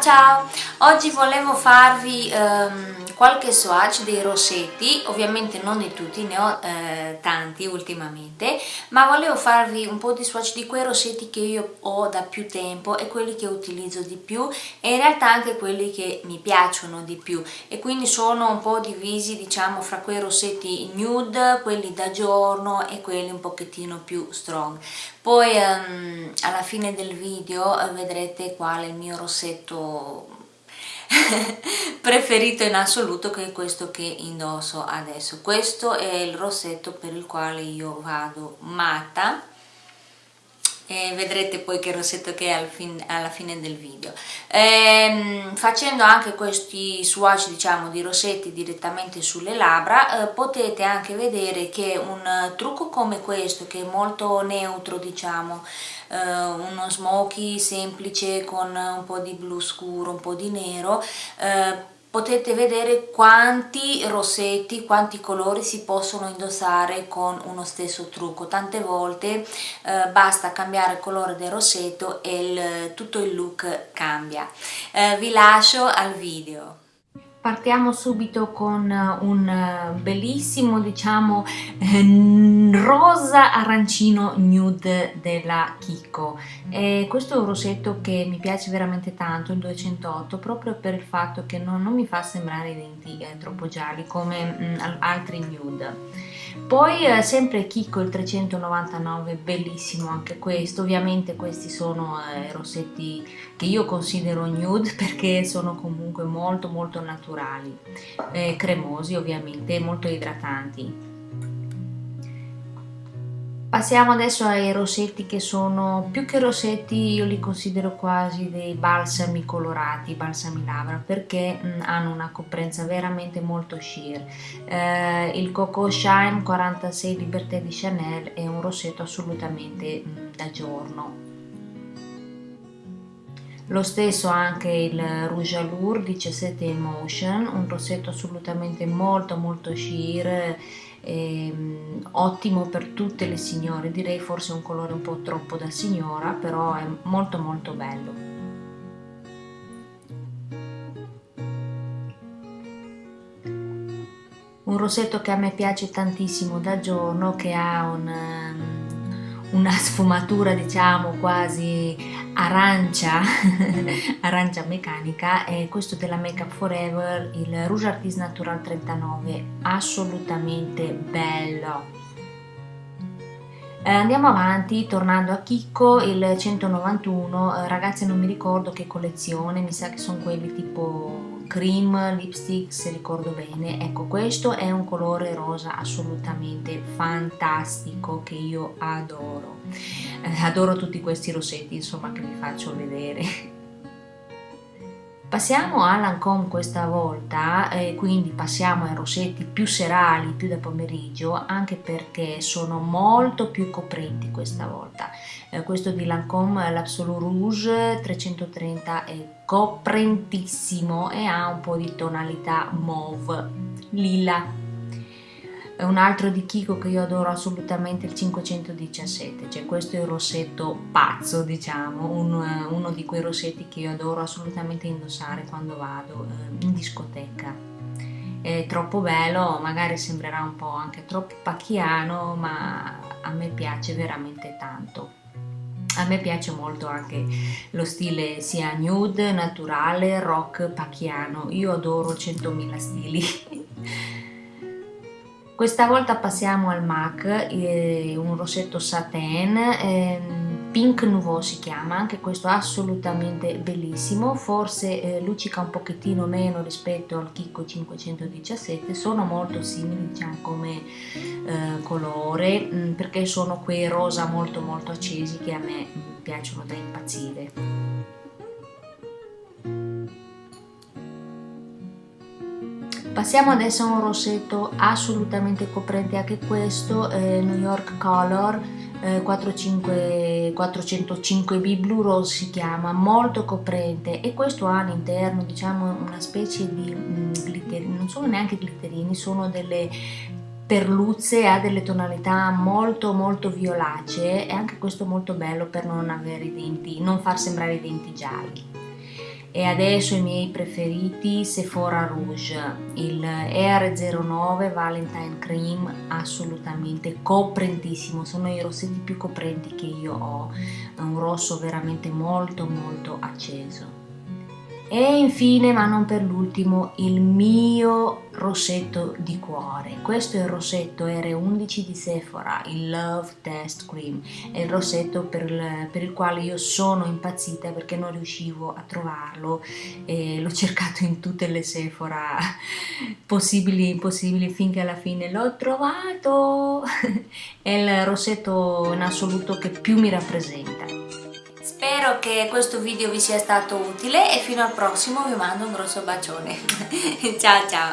Ciao! Oggi volevo farvi um, qualche swatch dei rossetti, ovviamente non di tutti, ne ho eh, tanti ultimamente, ma volevo farvi un po' di swatch di quei rossetti che io ho da più tempo e quelli che utilizzo di più e in realtà anche quelli che mi piacciono di più e quindi sono un po' divisi diciamo fra quei rossetti nude, quelli da giorno e quelli un pochettino più strong. Poi um, alla fine del video eh, vedrete qual è il mio rossetto preferito in assoluto che è questo che indosso adesso. Questo è il rossetto per il quale io vado matta e vedrete poi che rossetto che è alla fine del video. Ehm, facendo anche questi swatch diciamo di rossetti direttamente sulle labbra eh, potete anche vedere che un trucco come questo che è molto neutro diciamo eh, uno smoky semplice con un po' di blu scuro un po' di nero eh, potete vedere quanti rossetti, quanti colori si possono indossare con uno stesso trucco. Tante volte eh, basta cambiare il colore del rossetto e il, tutto il look cambia. Eh, vi lascio al video. Partiamo subito con un eh, bellissimo, diciamo, eh, rosa arancino nude della Kiko. E questo è un rossetto che mi piace veramente tanto, il 208, proprio per il fatto che non, non mi fa sembrare i denti eh, troppo gialli come mh, mm, altri nude. Poi eh, sempre Kiko il 399, bellissimo anche questo, ovviamente questi sono eh, rossetti che io considero nude perché sono comunque molto molto naturali, eh, cremosi ovviamente, molto idratanti. Passiamo adesso ai rossetti che sono, più che rossetti io li considero quasi dei balsami colorati, balsami labbra, perché mm, hanno una coprenza veramente molto sheer. Eh, il Coco Shine 46 Liberté di Chanel è un rossetto assolutamente mm, da giorno. Lo stesso anche il Rouge Allure 17 Emotion, un rossetto assolutamente molto molto sheer ehm, ottimo per tutte le signore. Direi forse un colore un po' troppo da signora però è molto molto bello. Un rossetto che a me piace tantissimo da giorno che ha un, um, una sfumatura diciamo quasi arancia, arancia meccanica e questo della Make Up Forever, il Rouge Artist Natural 39, assolutamente bello. Eh, andiamo avanti, tornando a Chicco, il 191, eh, ragazzi non mi ricordo che collezione, mi sa che sono quelli tipo cream lipstick se ricordo bene. Ecco questo è un colore rosa assolutamente fantastico che io adoro. Eh, adoro tutti questi rossetti insomma che vi faccio vedere. Passiamo a Lancome questa volta, eh, quindi passiamo ai rossetti più serali, più da pomeriggio, anche perché sono molto più coprenti questa volta. Eh, questo di Lancome, l'Absolute Rouge 330 è coprentissimo e ha un po' di tonalità mauve, lila un altro di Kiko che io adoro assolutamente il 517 cioè questo è il rossetto pazzo diciamo uno, uno di quei rossetti che io adoro assolutamente indossare quando vado eh, in discoteca. È troppo bello magari sembrerà un po' anche troppo pacchiano ma a me piace veramente tanto a me piace molto anche lo stile sia nude, naturale, rock, pacchiano. Io adoro 100.000 stili. Questa volta passiamo al MAC, eh, un rossetto satin, eh, Pink Nouveau si chiama, anche questo assolutamente bellissimo, forse eh, luccica un pochettino meno rispetto al Kiko 517, sono molto simili diciamo come eh, colore, mh, mm, perché sono quei rosa molto molto accesi che a me mh, piacciono da impazzire. Passiamo adesso a un rossetto assolutamente coprente anche questo, eh, New York Color eh, 45, 405B Blue Rose si chiama, molto coprente e questo ha all'interno diciamo una specie di mm, glitterini, non sono neanche glitterini, sono delle perluzze, ha delle tonalità molto molto violacee e anche questo molto bello per non avere i denti, non far sembrare i denti gialli. E adesso i miei preferiti Sephora Rouge. Il ER09 Valentine Cream assolutamente coprentissimo. Sono i rossetti più coprenti che io ho. Un rosso veramente molto molto acceso e infine ma non per l'ultimo il mio rossetto di cuore. Questo è il rossetto R11 di Sephora il Love Test Cream. È il rossetto per per il quale io sono impazzita perché non riuscivo a trovarlo l'ho cercato in tutte le Sephora possibili e impossibili finché alla fine l'ho trovato. È il rossetto in assoluto che più mi rappresenta Spero che questo video vi sia stato utile e fino al prossimo vi mando un grosso bacione. ciao ciao!